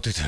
모두들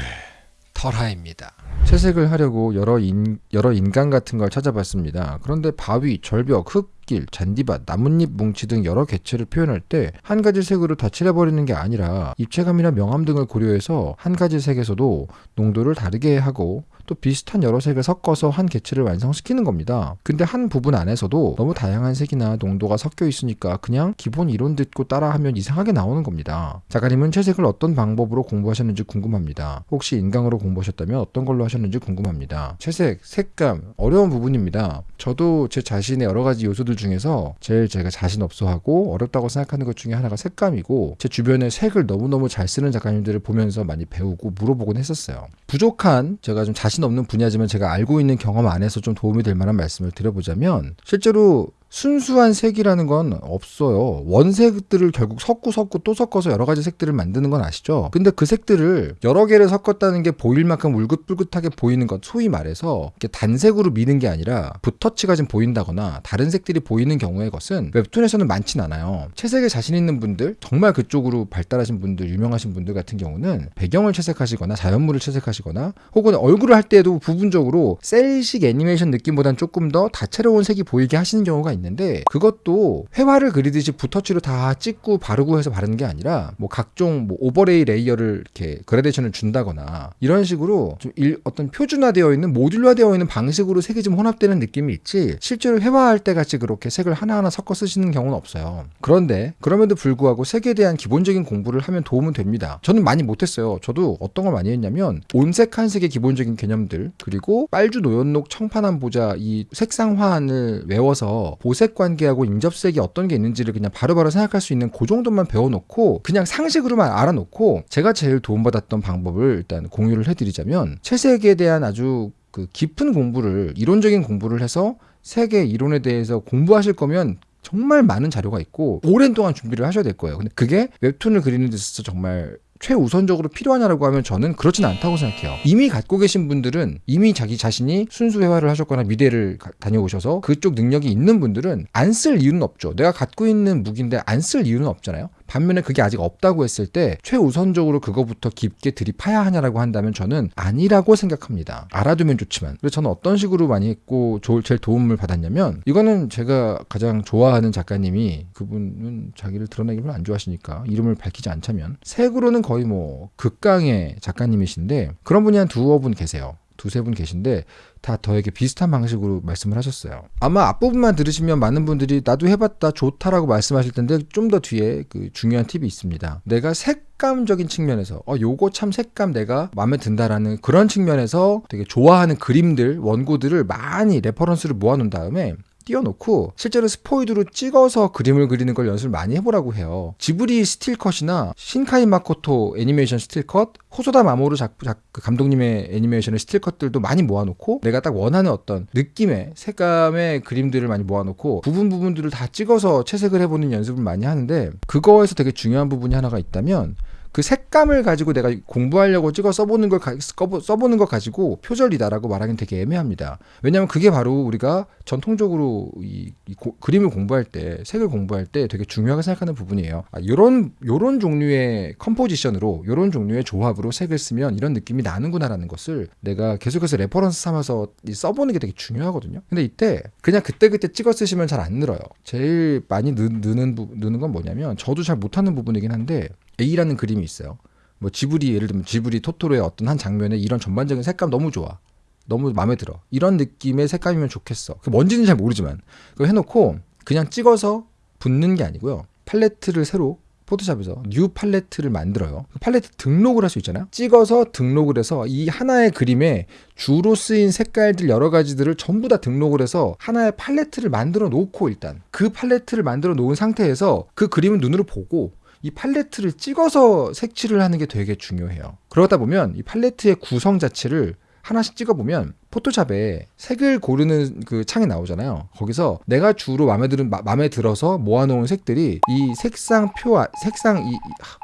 털하입니다. 채색을 하려고 여러 인, 여러 인간 같은 걸 찾아봤습니다. 그런데 바위, 절벽, 흙길, 잔디밭, 나뭇잎 뭉치 등 여러 개체를 표현할 때 한 가지 색으로 다 칠해버리는 게 아니라 입체감이나 명암 등을 고려해서 한 가지 색에서도 농도를 다르게 하고 또 비슷한 여러 색을 섞어서 한 개체를 완성시키는 겁니다. 근데 한 부분 안에서도 너무 다양한 색이나 농도가 섞여 있으니까 그냥 기본 이론 듣고 따라하면 이상하게 나오는 겁니다. 작가님은 채색을 어떤 방법으로 공부하셨는지 궁금합니다. 혹시 인강으로 공부하셨다면 어떤 걸로 하셨는지 궁금합니다. 채색, 색감 어려운 부분입니다. 저도 제 자신의 여러 가지 요소들 중에서 제일 제가 자신 없어하고 어렵다고 생각하는 것 중에 하나가 색감이고 제 주변에 색을 너무너무 잘 쓰는 작가님들을 보면서 많이 배우고 물어보곤 했었어요. 부족한 제가 좀 자신 없는 분야지만 제가 알고 있는 경험 안에서 좀 도움이 될 만한 말씀을 드려보자면 실제로 순수한 색이라는 건 없어요. 원색들을 결국 섞고 섞고 또 섞어서 여러 가지 색들을 만드는 건 아시죠? 근데 그 색들을 여러 개를 섞었다는 게 보일 만큼 울긋불긋하게 보이는 것, 소위 말해서 단색으로 미는 게 아니라 붓터치가 좀 보인다거나 다른 색들이 보이는 경우의 것은 웹툰에서는 많진 않아요. 채색에 자신 있는 분들, 정말 그쪽으로 발달하신 분들, 유명하신 분들 같은 경우는 배경을 채색하시거나 자연물을 채색하시거나 혹은 얼굴을 할 때에도 부분적으로 셀식 애니메이션 느낌보다는 조금 더 다채로운 색이 보이게 하시는 경우가 있는 있는데 그것도 회화를 그리듯이 붓터치로 다 찍고 바르고 해서 바르는 게 아니라 뭐 각종 뭐 overlay layer를 이렇게 그라데이션을 준다거나 이런 식으로 좀 일, 어떤 표준화되어 있는 모듈화되어 있는 방식으로 색이 좀 혼합되는 느낌이 있지 실제로 회화할 때 같이 그렇게 색을 하나하나 섞어 쓰시는 경우는 없어요. 그런데 그럼에도 불구하고 색에 대한 기본적인 공부를 하면 도움은 됩니다. 저는 많이 못했어요. 저도 어떤 걸 많이 했냐면 온색 한색의 기본적인 개념들 그리고 빨주노 연록청 파남보자 이 색상환을 외워서 보색 관계하고 인접색이 어떤 게 있는지를 그냥 바로바로 생각할 수 있는 그 정도만 배워놓고 그냥 상식으로만 알아놓고 제가 제일 도움받았던 방법을 일단 공유를 해드리자면 채색에 대한 아주 그 깊은 공부를 이론적인 공부를 해서 색의 이론에 대해서 공부하실 거면 정말 많은 자료가 있고 오랜 동안 준비를 하셔야 될 거예요. 근데 그게 웹툰을 그리는 데 있어서 정말 최우선적으로 필요하냐라고 하면 저는 그렇진 않다고 생각해요. 이미 갖고 계신 분들은 이미 자기 자신이 순수 회화를 하셨거나 미대를 가, 다녀오셔서 그쪽 능력이 있는 분들은 안 쓸 이유는 없죠. 내가 갖고 있는 무기인데 안 쓸 이유는 없잖아요. 반면에 그게 아직 없다고 했을 때 최우선적으로 그거부터 깊게 들이파야 하냐라고 한다면 저는 아니라고 생각합니다. 알아두면 좋지만. 그래서 저는 어떤 식으로 많이 했고 제일 도움을 받았냐면 이거는 제가 가장 좋아하는 작가님이 그분은 자기를 드러내기 별로 안 좋아하시니까 이름을 밝히지 않자면 색으로는 거의 뭐 극강의 작가님이신데 그런 분이 한 두어 분 계세요. 두세 분 계신데 다 저에게 비슷한 방식으로 말씀을 하셨어요. 아마 앞부분만 들으시면 많은 분들이 나도 해봤다 좋다라고 말씀하실 텐데 좀 더 뒤에 그 중요한 팁이 있습니다. 내가 색감적인 측면에서 어 요거 참 색감 내가 마음에 든다라는 그런 측면에서 되게 좋아하는 그림들 원고들을 많이 reference를 모아놓은 다음에 띄워놓고 실제로 스포이드로 찍어서 그림을 그리는 걸 연습을 많이 해보라고 해요. 지브리 스틸컷이나 신카이 마코토 애니메이션 스틸컷, 호소다 마모루 작, 작, 그 감독님의 애니메이션의 스틸컷들도 많이 모아놓고 내가 딱 원하는 어떤 느낌의 색감의 그림들을 많이 모아놓고 부분 부분들을 다 찍어서 채색을 해보는 연습을 많이 하는데 그거에서 되게 중요한 부분이 하나가 있다면 그 색감을 가지고 내가 공부하려고 찍어 써보는 걸 가, 써보는 것 가지고 표절이다라고 말하기는 되게 애매합니다. 왜냐하면 그게 바로 우리가 전통적으로 이, 이 고, 그림을 공부할 때 색을 공부할 때 되게 중요하게 생각하는 부분이에요. 아, 요런 요런 종류의 composition으로 요런 종류의 조합으로 색을 쓰면 이런 느낌이 나는구나라는 것을 내가 계속해서 reference 삼아서 써보는 게 되게 중요하거든요. 근데 이때 그냥 그때그때 찍어 쓰시면 잘 안 늘어요. 제일 많이 느, 부, 느는 건 뭐냐면 저도 잘 못하는 부분이긴 한데 A라는 그림이 있어요. 뭐 지브리 예를 들면 지브리 토토로의 어떤 한 장면에 이런 전반적인 색감 너무 좋아. 너무 마음에 들어. 이런 느낌의 색감이면 좋겠어. 그 뭔지는 잘 모르지만 그거 해놓고 그냥 찍어서 붓는 게 아니고요. 팔레트를 새로 포토샵에서 new palette를 만들어요. 그 팔레트 등록을 할 수 있잖아요. 찍어서 등록을 해서 이 하나의 그림에 주로 쓰인 색깔들 여러 가지들을 전부 다 등록을 해서 하나의 팔레트를 만들어 놓고 일단 그 팔레트를 만들어 놓은 상태에서 그 그림을 눈으로 보고 이 팔레트를 찍어서 색칠을 하는 게 되게 중요해요. 그러다 보면 이 팔레트의 구성 자체를 하나씩 찍어보면 포토샵에 색을 고르는 그 창이 나오잖아요. 거기서 내가 주로 마음에 들은 마, 음에 들어서 모아놓은 색들이 이 색상 표, 색상 이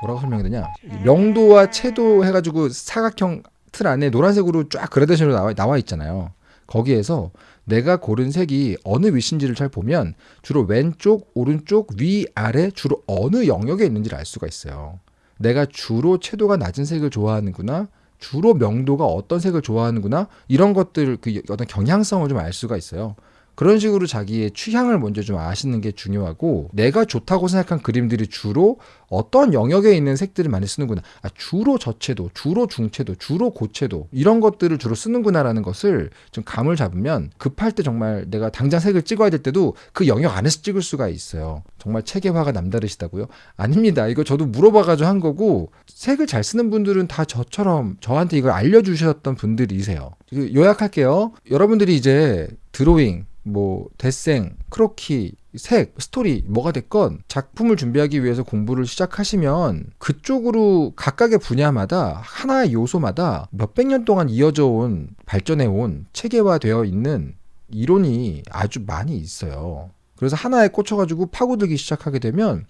뭐라고 설명해야 되냐? 명도와 채도 해가지고 사각형 틀 안에 노란색으로 쫙 그라데이션으로 나와, 나와 있잖아요. 거기에서 내가 고른 색이 어느 위치인지를 잘 보면 주로 왼쪽, 오른쪽, 위, 아래 주로 어느 영역에 있는지를 알 수가 있어요. 내가 주로 채도가 낮은 색을 좋아하는구나, 주로 명도가 어떤 색을 좋아하는구나 이런 것들 그 어떤 경향성을 좀 알 수가 있어요. 그런 식으로 자기의 취향을 먼저 좀 아시는 게 중요하고 내가 좋다고 생각한 그림들이 주로 어떤 영역에 있는 색들을 많이 쓰는구나. 아, 주로 저채도, 주로 중채도, 주로 고채도 이런 것들을 주로 쓰는구나라는 것을 좀 감을 잡으면 급할 때 정말 내가 당장 색을 찍어야 될 때도 그 영역 안에서 찍을 수가 있어요. 정말 체계화가 남다르시다고요? 아닙니다. 이거 저도 물어봐가지고 한 거고 색을 잘 쓰는 분들은 다 저처럼 저한테 이걸 알려주셨던 분들이세요. 그 요약할게요. 여러분들이 이제 드로잉, 뭐 데생, 크로키, 색, 스토리 뭐가 됐건 작품을 준비하기 위해서 공부를 시작하시면 그쪽으로 각각의 분야마다 하나의 요소마다 몇백 년 동안 이어져 온 발전해 온 체계화되어 있는 이론이 아주 많이 있어요. 그래서 하나에 꽂혀가지고 파고들기 시작하게 되면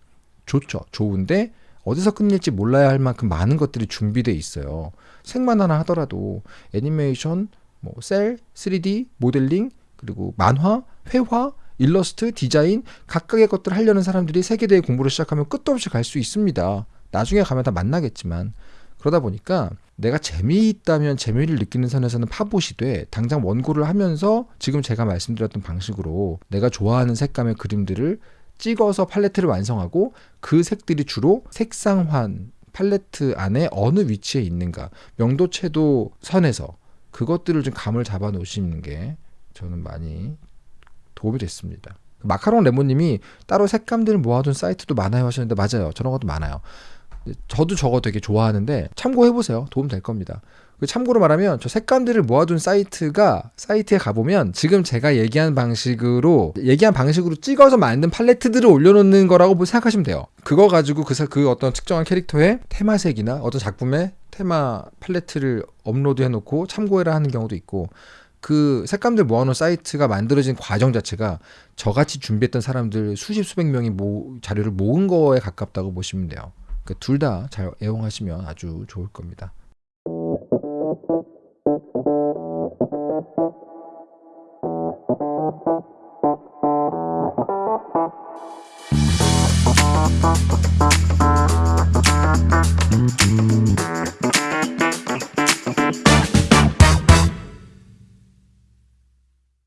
좋죠. 좋은데 어디서 끝낼지 몰라야 할 만큼 많은 것들이 준비돼 있어요. 색만 하나 하더라도 애니메이션, 뭐 셀, 3D, 모델링, 그리고 만화, 회화, 일러스트, 디자인 각각의 것들을 하려는 사람들이 세계대회 공부를 시작하면 끝도 없이 갈 수 있습니다. 나중에 가면 다 만나겠지만 그러다 보니까 내가 재미있다면 재미를 느끼는 선에서는 파봇이 돼 당장 원고를 하면서 지금 제가 말씀드렸던 방식으로 내가 좋아하는 색감의 그림들을 찍어서 팔레트를 완성하고 그 색들이 주로 색상환 팔레트 안에 어느 위치에 있는가 명도채도 선에서 그것들을 좀 감을 잡아 놓으시는 게 저는 많이 도움이 됐습니다. 마카롱 레몬님이 따로 색감들을 모아둔 사이트도 많아요 하시는데 맞아요. 저런 것도 많아요. 저도 저거 되게 좋아하는데 참고해 보세요. 도움 될 겁니다. 그 참고로 말하면 저 색감들을 모아둔 사이트가 사이트에 가보면 지금 제가 얘기한 방식으로 얘기한 방식으로 찍어서 만든 팔레트들을 올려놓는 거라고 생각하시면 돼요. 그거 가지고 그, 그 어떤 특정한 캐릭터의 테마색이나 어떤 작품의 테마 팔레트를 업로드해놓고 참고해라 하는 경우도 있고 그 색감들 모아놓은 사이트가 만들어진 과정 자체가 저같이 준비했던 사람들 수십 수백 명이 모, 자료를 모은 거에 가깝다고 보시면 돼요. 그러니까 그둘다 잘 애용하시면 아주 좋을 겁니다.